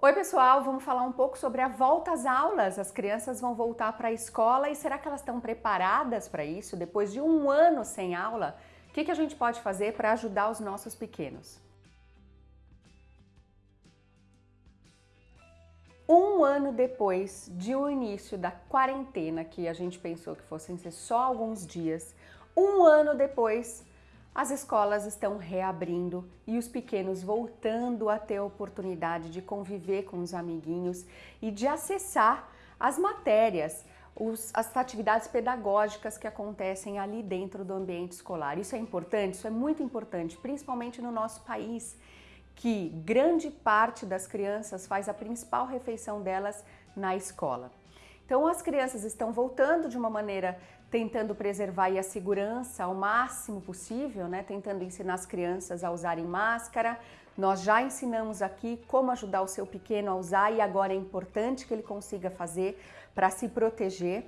Oi pessoal, vamos falar um pouco sobre a volta às aulas. As crianças vão voltar para a escola e será que elas estão preparadas para isso? Depois de um ano sem aula, o que, que a gente pode fazer para ajudar os nossos pequenos? Um ano depois de o início da quarentena, que a gente pensou que fossem ser só alguns dias, um ano depois as escolas estão reabrindo e os pequenos voltando a ter a oportunidade de conviver com os amiguinhos e de acessar as matérias, os, as atividades pedagógicas que acontecem ali dentro do ambiente escolar. Isso é importante? Isso é muito importante, principalmente no nosso país, que grande parte das crianças faz a principal refeição delas na escola. Então as crianças estão voltando de uma maneira tentando preservar a segurança ao máximo possível, né? tentando ensinar as crianças a usarem máscara. Nós já ensinamos aqui como ajudar o seu pequeno a usar e agora é importante que ele consiga fazer para se proteger.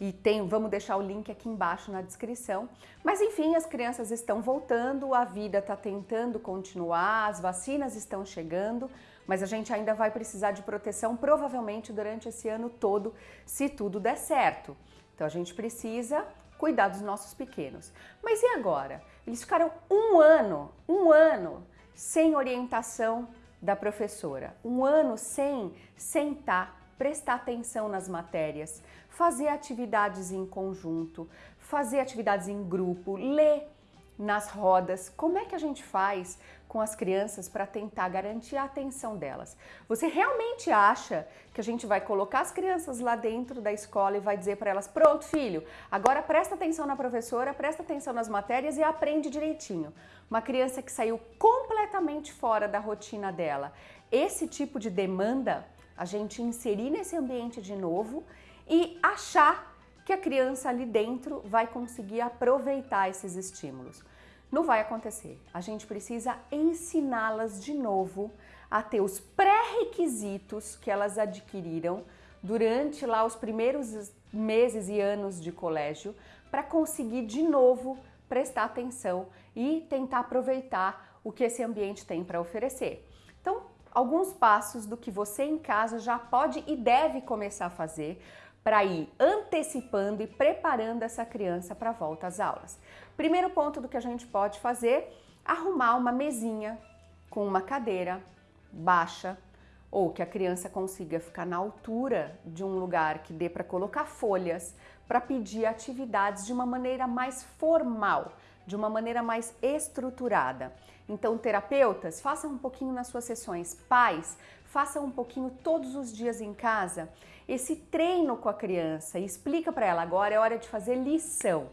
E tem, vamos deixar o link aqui embaixo na descrição. Mas enfim, as crianças estão voltando, a vida está tentando continuar, as vacinas estão chegando, mas a gente ainda vai precisar de proteção provavelmente durante esse ano todo, se tudo der certo. Então a gente precisa cuidar dos nossos pequenos. Mas e agora? Eles ficaram um ano, um ano sem orientação da professora, um ano sem sentar, prestar atenção nas matérias, fazer atividades em conjunto, fazer atividades em grupo, ler nas rodas. Como é que a gente faz com as crianças para tentar garantir a atenção delas? Você realmente acha que a gente vai colocar as crianças lá dentro da escola e vai dizer para elas, pronto filho, agora presta atenção na professora, presta atenção nas matérias e aprende direitinho. Uma criança que saiu completamente fora da rotina dela. Esse tipo de demanda, a gente inserir nesse ambiente de novo e achar que a criança ali dentro vai conseguir aproveitar esses estímulos. Não vai acontecer. A gente precisa ensiná-las de novo a ter os pré-requisitos que elas adquiriram durante lá os primeiros meses e anos de colégio para conseguir de novo prestar atenção e tentar aproveitar o que esse ambiente tem para oferecer. Então, alguns passos do que você em casa já pode e deve começar a fazer para ir antecipando e preparando essa criança para a volta às aulas. Primeiro ponto do que a gente pode fazer, arrumar uma mesinha com uma cadeira baixa ou que a criança consiga ficar na altura de um lugar que dê para colocar folhas, para pedir atividades de uma maneira mais formal, de uma maneira mais estruturada. Então, terapeutas, façam um pouquinho nas suas sessões. Pais, façam um pouquinho todos os dias em casa esse treino com a criança e explica para ela, agora é hora de fazer lição.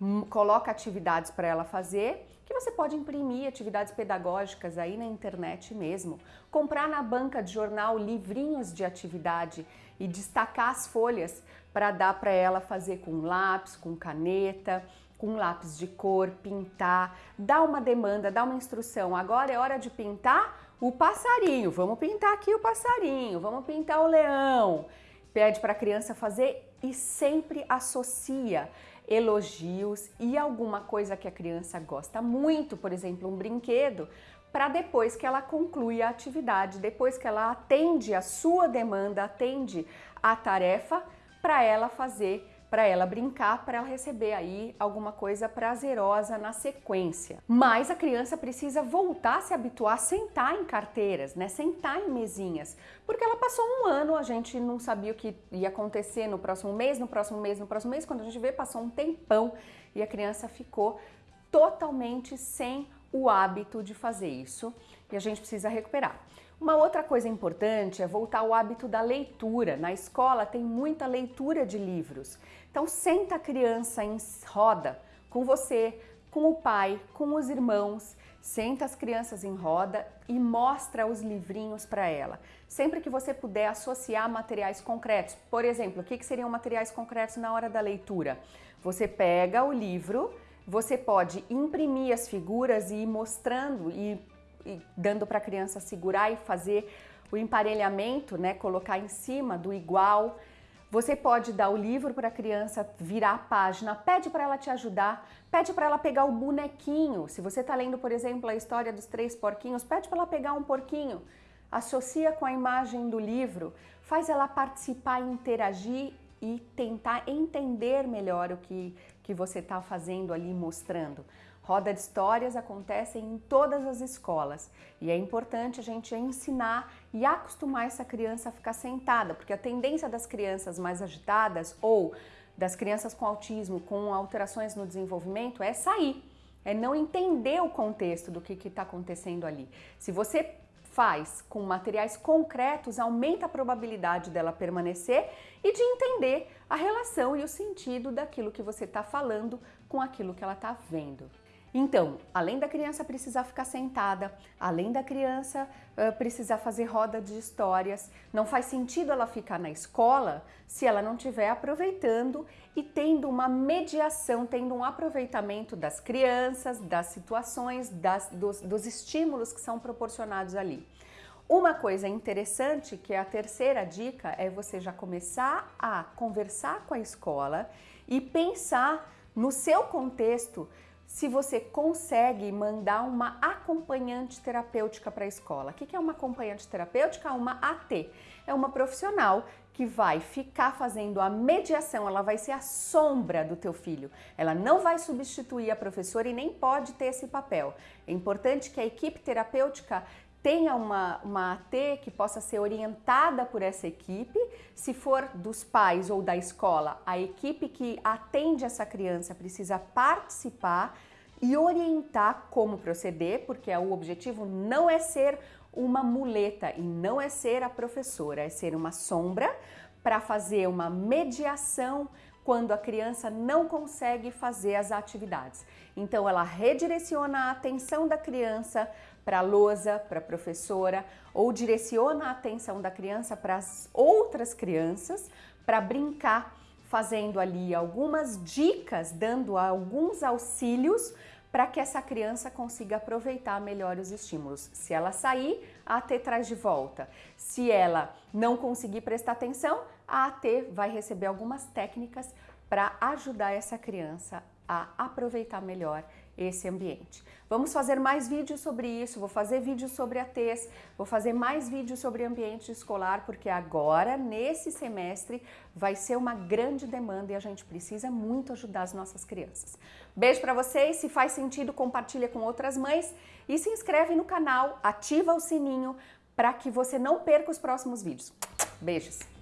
Hum, coloca atividades para ela fazer, que você pode imprimir atividades pedagógicas aí na internet mesmo. Comprar na banca de jornal livrinhos de atividade e destacar as folhas para dar para ela fazer com lápis, com caneta, com lápis de cor, pintar, dá uma demanda, dá uma instrução. Agora é hora de pintar o passarinho, vamos pintar aqui o passarinho, vamos pintar o leão. Pede para a criança fazer e sempre associa elogios e alguma coisa que a criança gosta muito, por exemplo, um brinquedo, para depois que ela conclui a atividade, depois que ela atende a sua demanda, atende a tarefa, para ela fazer para ela brincar, para ela receber aí alguma coisa prazerosa na sequência. Mas a criança precisa voltar a se habituar a sentar em carteiras, né? Sentar em mesinhas, porque ela passou um ano, a gente não sabia o que ia acontecer no próximo mês, no próximo mês, no próximo mês, quando a gente vê, passou um tempão e a criança ficou totalmente sem o hábito de fazer isso e a gente precisa recuperar. Uma outra coisa importante é voltar ao hábito da leitura. Na escola tem muita leitura de livros. Então senta a criança em roda com você, com o pai, com os irmãos, senta as crianças em roda e mostra os livrinhos para ela. Sempre que você puder associar materiais concretos, por exemplo, o que, que seriam materiais concretos na hora da leitura? Você pega o livro, você pode imprimir as figuras e ir mostrando e dando para a criança segurar e fazer o emparelhamento, né, colocar em cima do igual. Você pode dar o livro para a criança virar a página, pede para ela te ajudar, pede para ela pegar o bonequinho. Se você está lendo, por exemplo, a história dos três porquinhos, pede para ela pegar um porquinho. associa com a imagem do livro, faz ela participar, interagir e tentar entender melhor o que, que você está fazendo ali, mostrando. Roda de histórias acontecem em todas as escolas e é importante a gente ensinar e acostumar essa criança a ficar sentada, porque a tendência das crianças mais agitadas ou das crianças com autismo, com alterações no desenvolvimento, é sair, é não entender o contexto do que está acontecendo ali. Se você faz com materiais concretos, aumenta a probabilidade dela permanecer e de entender a relação e o sentido daquilo que você está falando com aquilo que ela está vendo. Então, além da criança precisar ficar sentada, além da criança uh, precisar fazer roda de histórias, não faz sentido ela ficar na escola se ela não estiver aproveitando e tendo uma mediação, tendo um aproveitamento das crianças, das situações, das, dos, dos estímulos que são proporcionados ali. Uma coisa interessante, que é a terceira dica, é você já começar a conversar com a escola e pensar no seu contexto se você consegue mandar uma acompanhante terapêutica para a escola. O que é uma acompanhante terapêutica? Uma AT. É uma profissional que vai ficar fazendo a mediação, ela vai ser a sombra do teu filho. Ela não vai substituir a professora e nem pode ter esse papel. É importante que a equipe terapêutica tenha uma, uma AT que possa ser orientada por essa equipe. Se for dos pais ou da escola, a equipe que atende essa criança precisa participar e orientar como proceder, porque o objetivo não é ser uma muleta e não é ser a professora, é ser uma sombra para fazer uma mediação quando a criança não consegue fazer as atividades. Então ela redireciona a atenção da criança para a lousa, para a professora, ou direciona a atenção da criança para as outras crianças para brincar, fazendo ali algumas dicas, dando alguns auxílios para que essa criança consiga aproveitar melhor os estímulos. Se ela sair, a AT traz de volta. Se ela não conseguir prestar atenção, a AT vai receber algumas técnicas para ajudar essa criança a aproveitar melhor esse ambiente. Vamos fazer mais vídeos sobre isso, vou fazer vídeos sobre ATs, vou fazer mais vídeos sobre ambiente escolar, porque agora, nesse semestre, vai ser uma grande demanda e a gente precisa muito ajudar as nossas crianças. Beijo para vocês, se faz sentido, compartilha com outras mães e se inscreve no canal, ativa o sininho para que você não perca os próximos vídeos. Beijos!